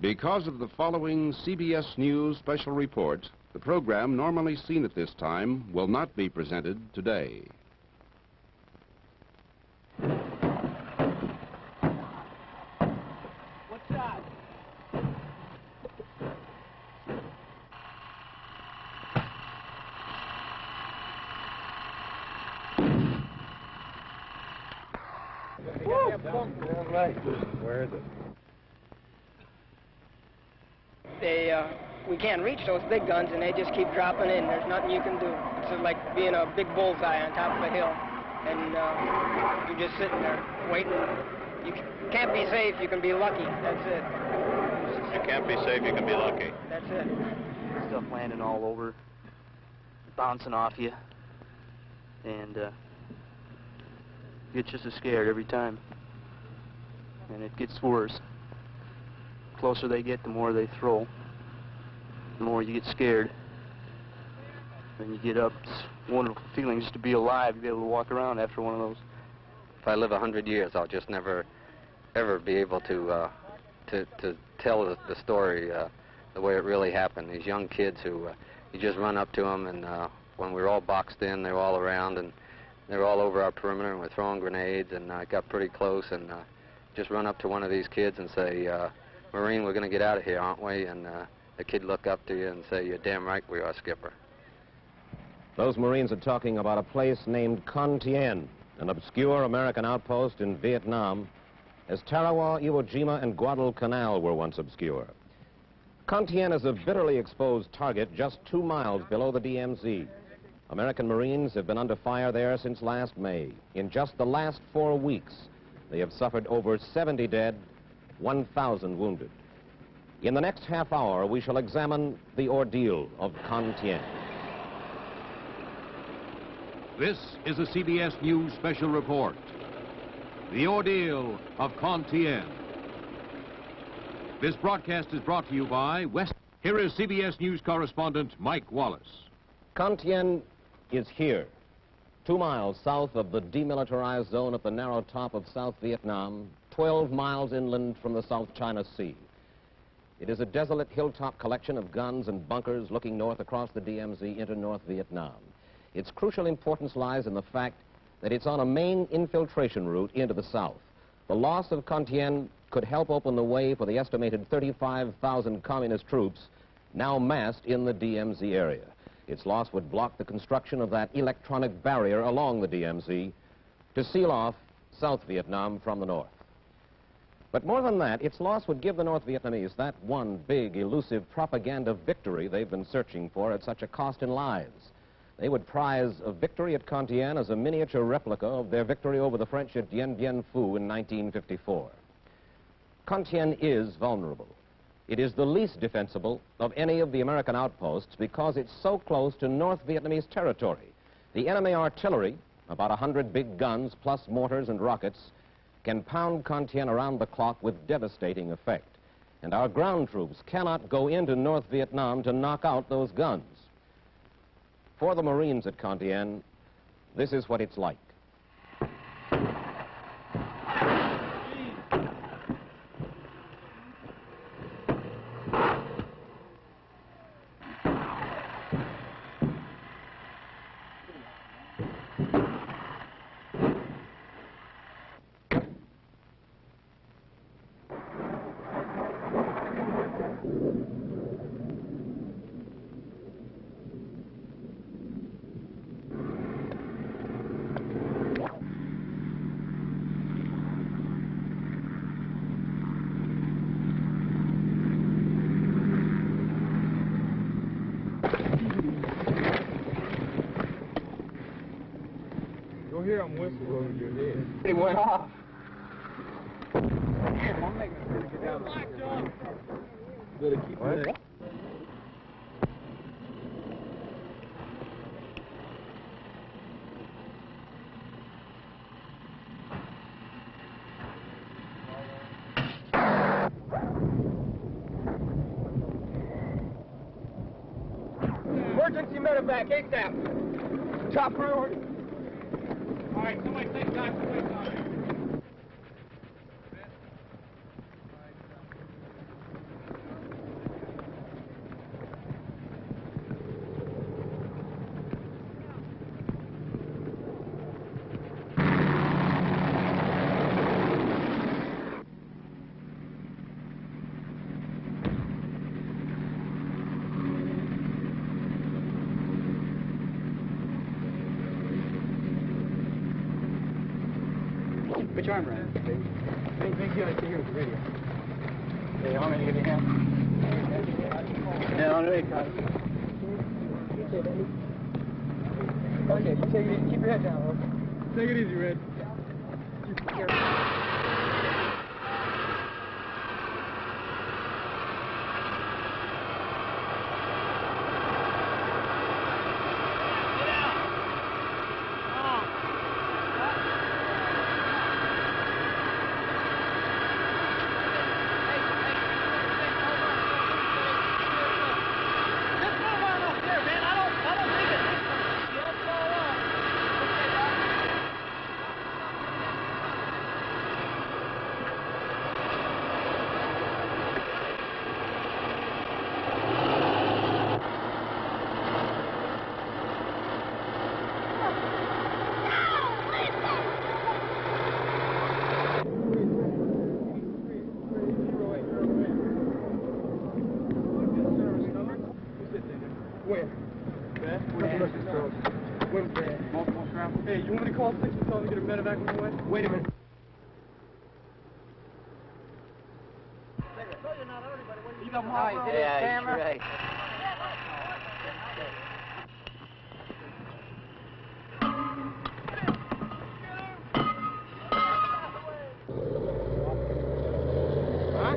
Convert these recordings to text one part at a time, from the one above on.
Because of the following CBS News special report, the program normally seen at this time will not be presented today. What's that? Where is it? They, uh, we can't those big guns, and they just keep dropping in. There's nothing you can do. It's like being a big bullseye on top of a hill, and uh, you're just sitting there waiting. You can't be safe. You can be lucky. That's it. You can't be safe, you can be lucky. That's it. stuff landing all over, bouncing off you, and uh, you get just as scared every time. And it gets worse. The closer they get, the more they throw. The more you get scared. When you get up, it's a wonderful feeling just to be alive, to be able to walk around after one of those. if I live a hundred years, I'll just never, ever be able to uh, to to tell the, the story uh, the way it really happened. These young kids who uh, you just run up to them, and uh, when we were all boxed in, they were all around, and they were all over our perimeter, and we're throwing grenades, and I got pretty close, and uh, just run up to one of these kids and say, uh, "Marine, we're going to get out of here, aren't we?" And uh, the kid look up to you and say, "You're damn right we are, Skipper." Those Marines are talking about a place named Con Thien, an obscure American outpost in Vietnam, as Tarawa, Iwo Jima, and Guadalcanal were once obscure. Con Thien is a bitterly exposed target just two miles below the DMZ. American Marines have been under fire there since last May. In just the last four weeks, they have suffered over 70 dead, 1,000 wounded. In the next half hour, we shall examine the ordeal of Con Thien. This is a CBS News special report. The ordeal of Con Thien. This broadcast is brought to you by West. Here is CBS News correspondent Mike Wallace. Con Thien is here, two miles south of the demilitarized zone at the narrow top of South Vietnam, 12 miles inland from the South China Sea. It is a desolate hilltop collection of guns and bunkers looking north across the DMZ into North Vietnam. Its crucial importance lies in the fact that it's on a main infiltration route into the south. The loss of Con Thien could help open the way for the estimated 35,000 communist troops now massed in the DMZ area. Its loss would block the construction of that electronic barrier along the DMZ to seal off South Vietnam from the north. But more than that, its loss would give the North Vietnamese that one big, elusive propaganda victory they've been searching for at such a cost in lives. They would prize a victory at Con Thien as a miniature replica of their victory over the French at Dien Bien Phu in 1954. Con Thien is vulnerable. It is the least defensible of any of the American outposts because it's so close to North Vietnamese territory. The enemy artillery, about a 100 big guns plus mortars and rockets, can pound Con Thien around the clock with devastating effect. And our ground troops cannot go into North Vietnam to knock out those guns. For the Marines at Con Thien this is what it's like. Hear them whistle over your head. It went off. Better keep it. Emergency medevac, ASAP. Top priority. Thank you. Which arm right? Big, big guy, see here with the radio. Hey, how many here? Yeah, on the way, Carter. Okay, take it easy. Keep your head down. Take it easy, Red. Where? Bad? Where's bad? Multiple scrambles. Hey, you want me to call six and tell them to get a medevac on the way? Wait a minute. You got more for Yeah, he's right. Huh?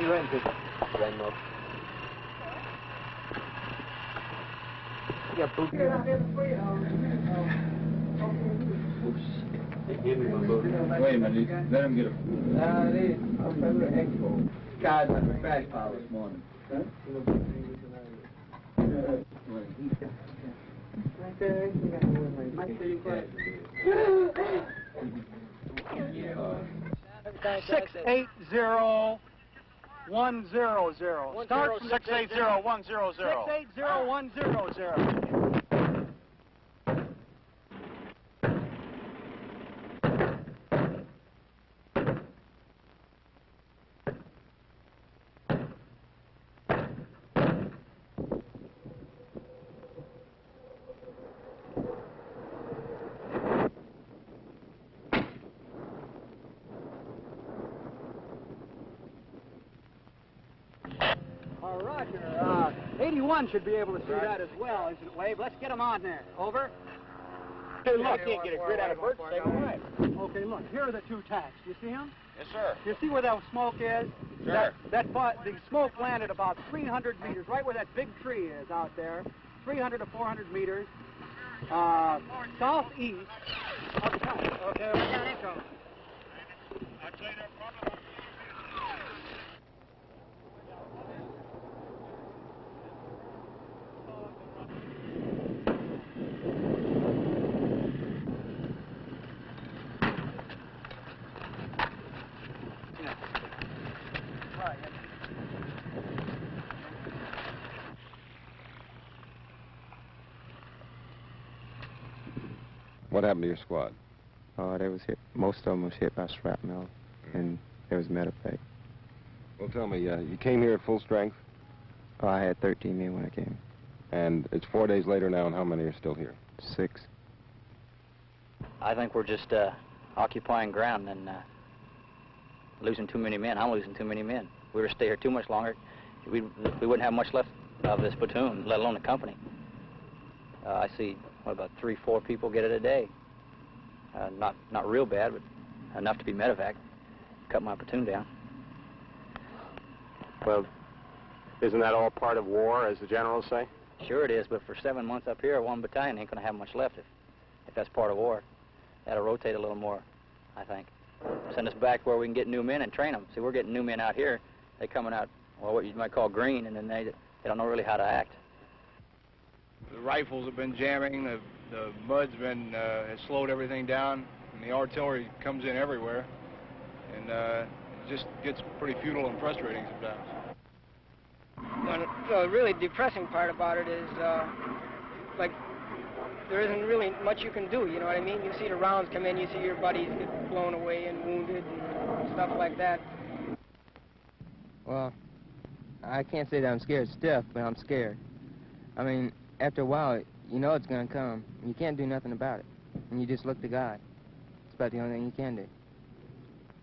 You ran good. Ran low. You got boot. Wait a minute, let him get a... They, I'm from the expo. Guys, my crash pile this morning. Six eight zero one zero zero. Start six eight zero one zero zero. Six eight zero one zero zero. Uh, Roger. Uh, 81 should be able to see that as well, isn't it, Wave? Let's get him on there. Over. Hey, look, can't get a grid out of bird to save a life. Okay, look. Here are the two tacks. You see them? Yes, sir. You see where that smoke is? Sure. That, that the smoke landed about 300 meters, right where that big tree is out there. 300 to 400 meters. Uh, southeast of the town. Okay, we're down income. What happened to your squad? Uh, they was hit. Most of them was hit by shrapnel, and there was medevac. Well, tell me, uh, you came here at full strength, Oh, I had 13 men when I came. and it's four days later now, and how many are still here? Six. I think we're just uh, occupying ground and uh, losing too many men. I'm losing too many men. If we were to stay here too much longer, we we wouldn't have much left of this platoon, let alone the company. Uh, I see what about three, four people get it a day. Uh, not not real bad, but enough to be medevac. Cut my platoon down. Well, isn't that all part of war, as the generals say? Sure it is, but for seven months up here, one battalion ain't going to have much left if, if that's part of war. That'll rotate a little more, I think. Send us back where we can get new men and train them. See, we're getting new men out here. They coming out, well, what you might call green, and then they, they don't know really how to act. The rifles have been jamming, the, the mud's been, uh, has slowed everything down, and the artillery comes in everywhere, and uh, it just gets pretty futile and frustrating sometimes. Well, the really depressing part about it is, uh, like, there isn't really much you can do, you know what I mean? You see the rounds come in, you see your buddies get blown away and wounded, and stuff like that. Well, I can't say that I'm scared stiff, but I'm scared. I mean, after a while, you know it's going to come. And you can't do nothing about it. And you just look to God. It's about the only thing you can do.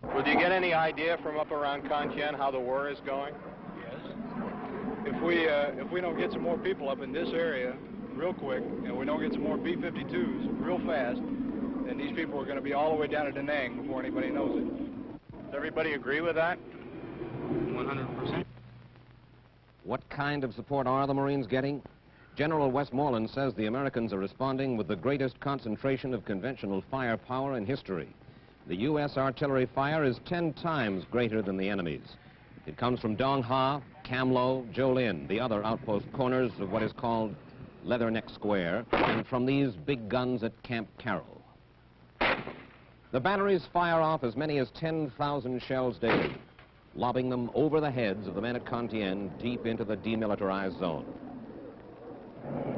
Well, do you get any idea from up around Con Thien how the war is going? Yes. If we uh, if we don't get some more people up in this area real quick, and we don't get some more B-52s real fast, then these people are going to be all the way down to Da Nang before anybody knows it. Does everybody agree with that? 100%. What kind of support are the Marines getting? General Westmoreland says the Americans are responding with the greatest concentration of conventional firepower in history. The U.S. artillery fire is 10 times greater than the enemy's. It comes from Dong Ha, Cam Lo, Gio Linh, the other outpost corners of what is called Leatherneck Square, and from these big guns at Camp Carroll. The batteries fire off as many as 10,000 shells daily, lobbing them over the heads of the men at Con Thien deep into the demilitarized zone.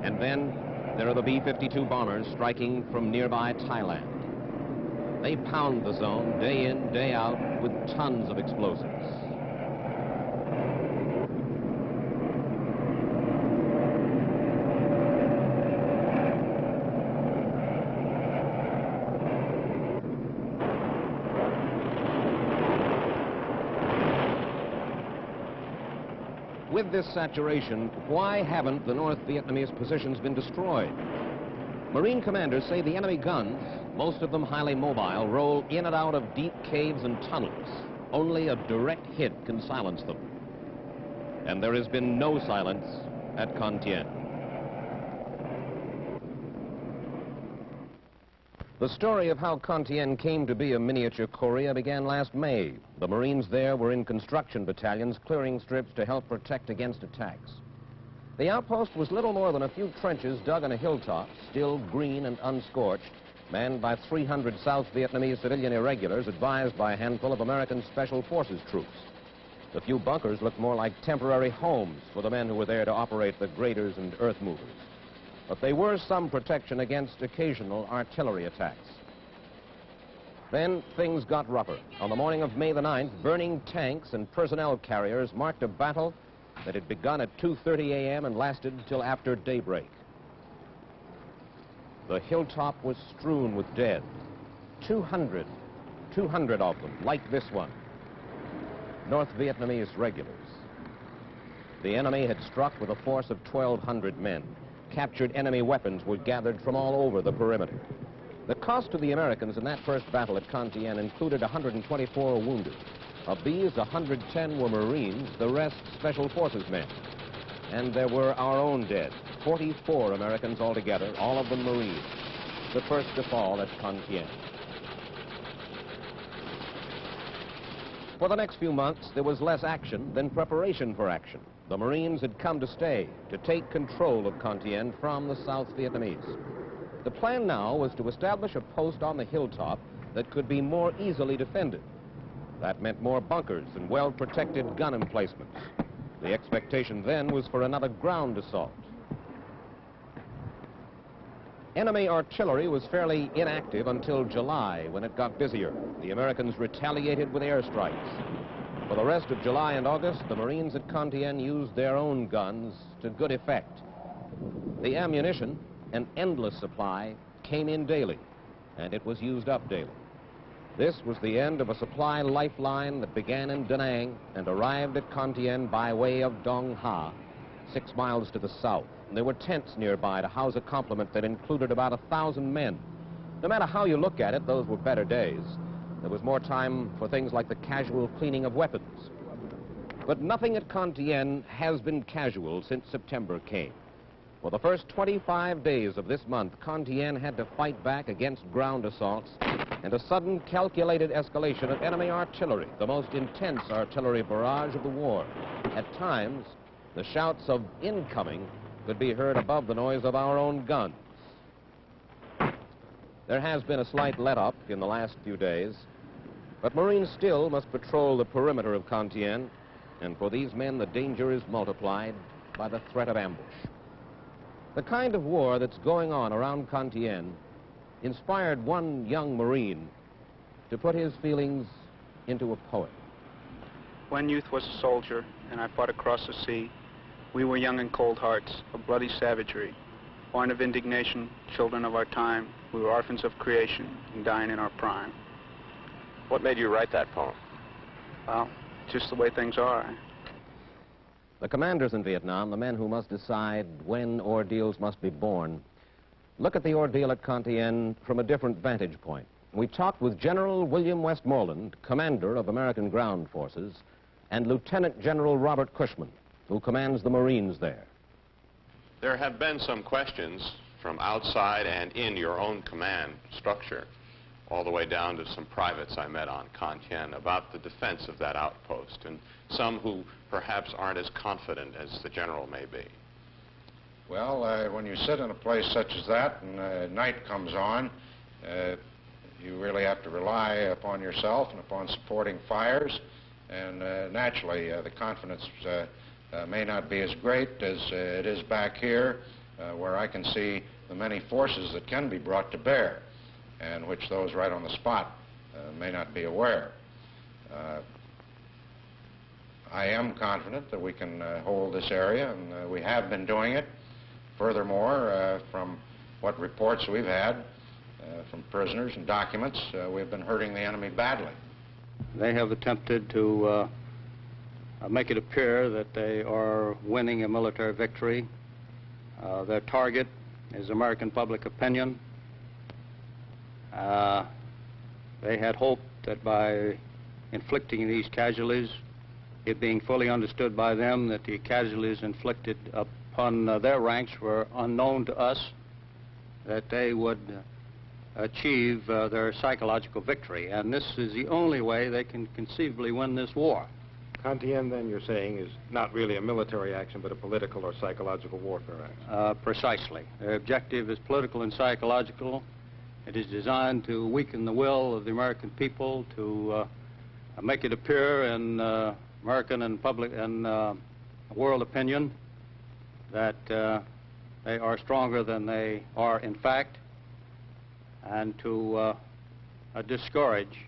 And then there are the B-52 bombers striking from nearby Thailand. They pound the zone day in, day out with tons of explosives. With this saturation, why haven't the North Vietnamese positions been destroyed? Marine commanders say the enemy guns, most of them highly mobile, roll in and out of deep caves and tunnels. Only a direct hit can silence them. And there has been no silence at Con Thien. The story of how Con Thien came to be a miniature Korea began last May. The Marines there were in construction battalions clearing strips to help protect against attacks. The outpost was little more than a few trenches dug on a hilltop, still green and unscorched, manned by 300 South Vietnamese civilian irregulars advised by a handful of American Special Forces troops. The few bunkers looked more like temporary homes for the men who were there to operate the graders and earth movers but they were some protection against occasional artillery attacks. Then things got rougher. On the morning of May the 9th, burning tanks and personnel carriers marked a battle that had begun at 2.30 a.m. and lasted till after daybreak. The hilltop was strewn with dead. 200, 200 of them, like this one. North Vietnamese regulars. The enemy had struck with a force of 1,200 men captured enemy weapons were gathered from all over the perimeter. The cost to the Americans in that first battle at Con Thien included 124 wounded. Of these, 110 were Marines, the rest Special Forces men. And there were our own dead, 44 Americans altogether, all of them Marines, the first to fall at Con Thien. For the next few months, there was less action than preparation for action. The Marines had come to stay, to take control of Con Thien from the South Vietnamese. The plan now was to establish a post on the hilltop that could be more easily defended. That meant more bunkers and well-protected gun emplacements. The expectation then was for another ground assault. Enemy artillery was fairly inactive until July, when it got busier. The Americans retaliated with airstrikes. For the rest of July and August, the Marines at Con Thien used their own guns to good effect. The ammunition, an endless supply, came in daily, and it was used up daily. This was the end of a supply lifeline that began in Da Nang and arrived at Con Thien by way of Dong Ha, six miles to the south. And there were tents nearby to house a complement that included about a thousand men. No matter how you look at it, those were better days. There was more time for things like the casual cleaning of weapons. But nothing at Con Thien has been casual since September came. For the first 25 days of this month, Con Thien had to fight back against ground assaults and a sudden calculated escalation of enemy artillery, the most intense artillery barrage of the war. At times, the shouts of incoming could be heard above the noise of our own guns. There has been a slight let-up in the last few days, but Marines still must patrol the perimeter of Con Thien, and for these men the danger is multiplied by the threat of ambush. The kind of war that's going on around Con Thien inspired one young Marine to put his feelings into a poem. When youth was a soldier and I fought across the sea, we were young and cold hearts of bloody savagery, born of indignation, children of our time. We were orphans of creation and dying in our prime. What made you write that poem? Well, just the way things are. The commanders in Vietnam, the men who must decide when ordeals must be borne, look at the ordeal at Con from a different vantage point. We talked with General William Westmoreland, commander of American ground forces, and Lieutenant General Robert Cushman, who commands the Marines there. There have been some questions from outside and in your own command structure, all the way down to some privates I met on Con Thien about the defense of that outpost, and some who perhaps aren't as confident as the general may be. Well, uh, when you sit in a place such as that and uh, night comes on, uh, you really have to rely upon yourself and upon supporting fires. And uh, naturally, uh, the confidence uh, may not be as great as it is back here, where I can see the many forces that can be brought to bear, and which those right on the spot may not be aware. I am confident that we can uh, hold this area, and uh, we have been doing it. Furthermore, uh, from what reports we've had from prisoners and documents, we've been hurting the enemy badly. They have attempted to make it appear that they are winning a military victory. Uh, their target is American public opinion. Uh, they had hoped that by inflicting these casualties, it being fully understood by them that the casualties inflicted upon uh, their ranks were unknown to us, that they would uh, achieve uh, their psychological victory. And this is the only way they can conceivably win this war. Con Thien, you're saying, is not really a military action, but a political or psychological warfare action. Uh, precisely. Their objective is political and psychological. It is designed to weaken the will of the American people, to uh, make it appear in uh, American and public and uh, world opinion that uh, they are stronger than they are in fact, and to uh, discourage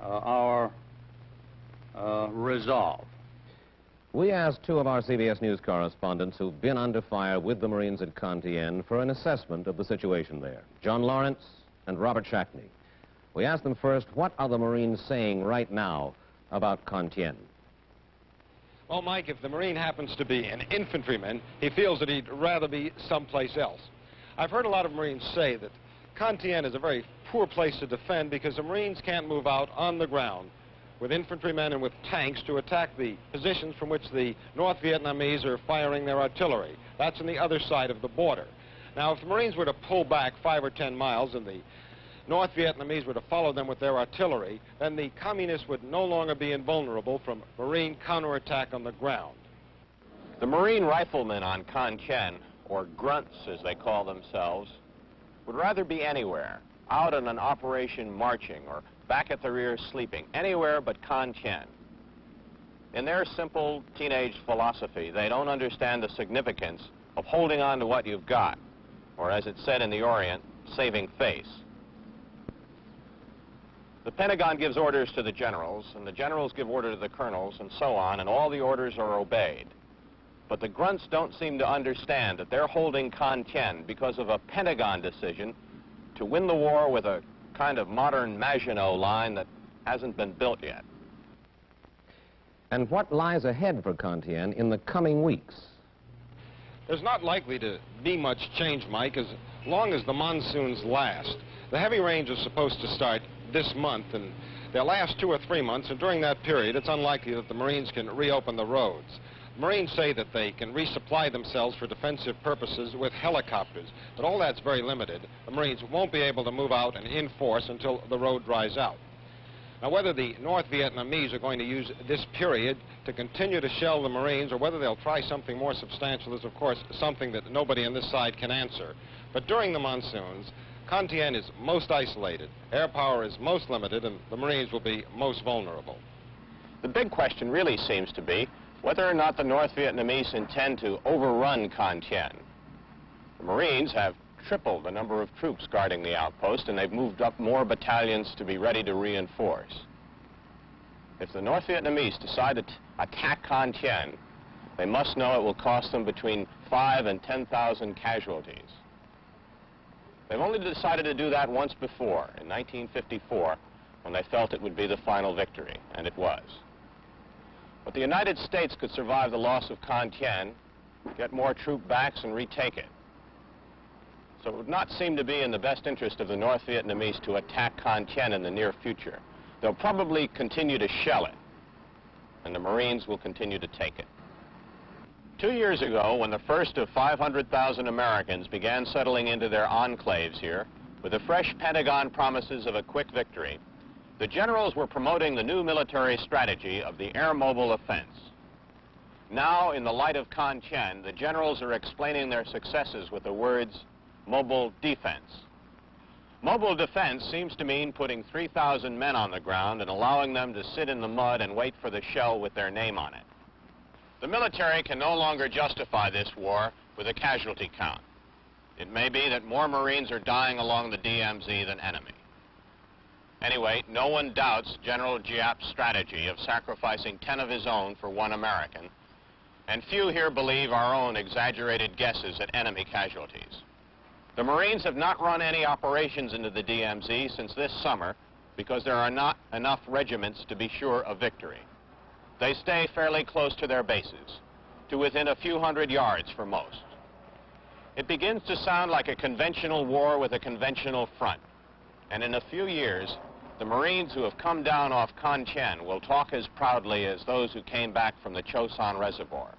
uh, our resolve. We asked two of our CBS News correspondents who've been under fire with the Marines at Con Thien for an assessment of the situation there, John Lawrence and Robert Schakne. We asked them first, what are the Marines saying right now about Con Thien? Well, Mike, if the Marine happens to be an infantryman, he feels that he'd rather be someplace else. I've heard a lot of Marines say that Con Thien is a very poor place to defend because the Marines can't move out on the ground with infantrymen and with tanks to attack the positions from which the North Vietnamese are firing their artillery. That's on the other side of the border. Now, if the Marines were to pull back five or ten miles and the North Vietnamese were to follow them with their artillery, then the communists would no longer be invulnerable from Marine counterattack on the ground. The Marine riflemen on Con Thien, or grunts as they call themselves, would rather be anywhere, out on an operation marching or back at the rear sleeping, anywhere but Con Thien. In their simple teenage philosophy, they don't understand the significance of holding on to what you've got, or as it's said in the Orient, saving face. The Pentagon gives orders to the generals, and the generals give order to the colonels, and so on, and all the orders are obeyed. But the grunts don't seem to understand that they're holding Con Thien because of a Pentagon decision to win the war with a kind of modern Maginot line that hasn't been built yet. And what lies ahead for Con Thien in the coming weeks? There's not likely to be much change, Mike, as long as the monsoons last. The heavy rains are supposed to start this month, and they'll last two or three months, and during that period, it's unlikely that the Marines can reopen the roads. Marines say that they can resupply themselves for defensive purposes with helicopters, but all that's very limited. The Marines won't be able to move out and in force until the road dries out. Now, whether the North Vietnamese are going to use this period to continue to shell the Marines or whether they'll try something more substantial is, of course, something that nobody on this side can answer. But during the monsoons, Con Thien is most isolated, air power is most limited, and the Marines will be most vulnerable. The big question really seems to be whether or not the North Vietnamese intend to overrun Con Thien. The Marines have tripled the number of troops guarding the outpost, and they've moved up more battalions to be ready to reinforce. If the North Vietnamese decide to attack Con Thien, they must know it will cost them between five and 10,000 casualties. They've only decided to do that once before, in 1954, when they felt it would be the final victory, and it was. But the United States could survive the loss of Con Thien, get more troop backs, and retake it. So it would not seem to be in the best interest of the North Vietnamese to attack Con Thien in the near future. They'll probably continue to shell it, and the Marines will continue to take it. Two years ago, when the first of 500,000 Americans began settling into their enclaves here, with the fresh Pentagon promises of a quick victory, the generals were promoting the new military strategy of the air mobile offense. Now, in the light of Con Thien, the generals are explaining their successes with the words mobile defense. Mobile defense seems to mean putting 3,000 men on the ground and allowing them to sit in the mud and wait for the shell with their name on it. The military can no longer justify this war with a casualty count. It may be that more Marines are dying along the DMZ than enemy. Anyway, no one doubts General Giap's strategy of sacrificing 10 of his own for one American, and few here believe our own exaggerated guesses at enemy casualties. The Marines have not run any operations into the DMZ since this summer because there are not enough regiments to be sure of victory. They stay fairly close to their bases, to within a few hundred yards for most. It begins to sound like a conventional war with a conventional front. And in a few years, the Marines who have come down off Con Thien will talk as proudly as those who came back from the Chosin Reservoir.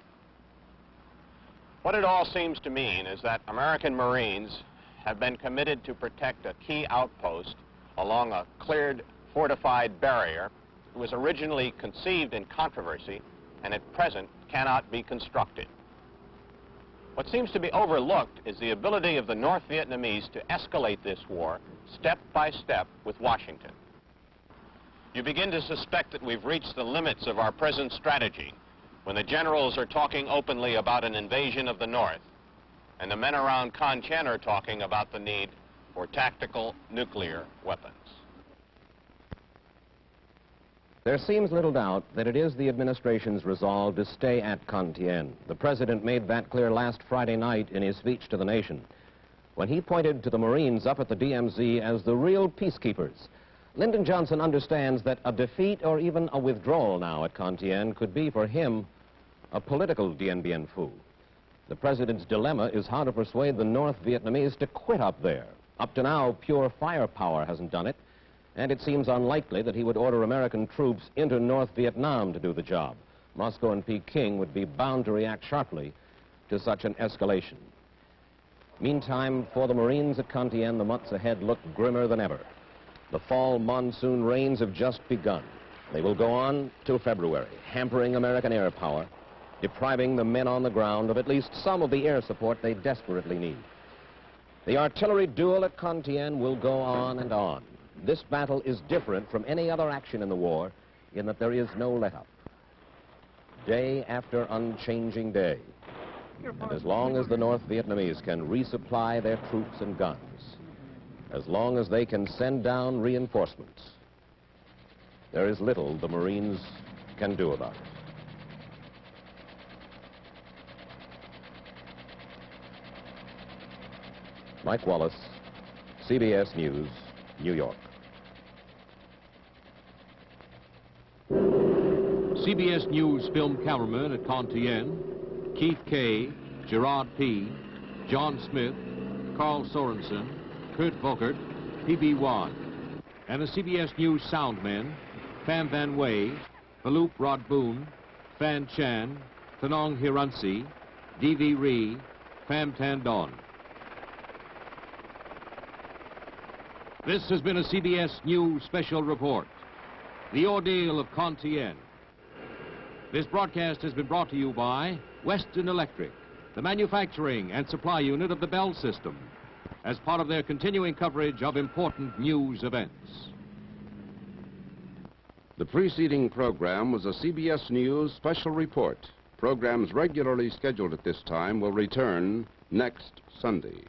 What it all seems to mean is that American Marines have been committed to protect a key outpost along a cleared, fortified barrier it was originally conceived in controversy and at present cannot be constructed. What seems to be overlooked is the ability of the North Vietnamese to escalate this war step by step with Washington. You begin to suspect that we've reached the limits of our present strategy when the generals are talking openly about an invasion of the North and the men around Con Thien are talking about the need for tactical nuclear weapons. There seems little doubt that it is the administration's resolve to stay at Con Thien. The president made that clear last Friday night in his speech to the nation when he pointed to the Marines up at the DMZ as the real peacekeepers. Lyndon Johnson understands that a defeat or even a withdrawal now at Con Thien could be for him a political Dien Bien Phu. The president's dilemma is how to persuade the North Vietnamese to quit up there. Up to now, pure firepower hasn't done it and it seems unlikely that he would order American troops into North Vietnam to do the job. Moscow and Peking would be bound to react sharply to such an escalation. Meantime, for the Marines at Con Thien, the months ahead look grimmer than ever. The fall monsoon rains have just begun. They will go on till February, hampering American air power, depriving the men on the ground of at least some of the air support they desperately need. The artillery duel at Con Thien will go on and on. This battle is different from any other action in the war in that there is no let-up. Day after unchanging day. And as long as the North Vietnamese can resupply their troops and guns, as long as they can send down reinforcements, there is little the Marines can do about it. Mike Wallace, CBS News, New York. CBS News film cameramen at Con Thien, Keith Kay, Gerard P., John Smith, Carl Sorensen, Kurt Volkert, P.B. Wan, and the CBS News sound men, Pham Van Way, Phaloop Rod Boone, Fan Chan, Tanong Hiransi, D.V. Ree, Pham Tan Don. This has been a CBS News special report. The Ordeal of Con Thien. This broadcast has been brought to you by Western Electric, the manufacturing and supply unit of the Bell System, as part of their continuing coverage of important news events. The preceding program was a CBS News special report. Programs regularly scheduled at this time will return next Sunday.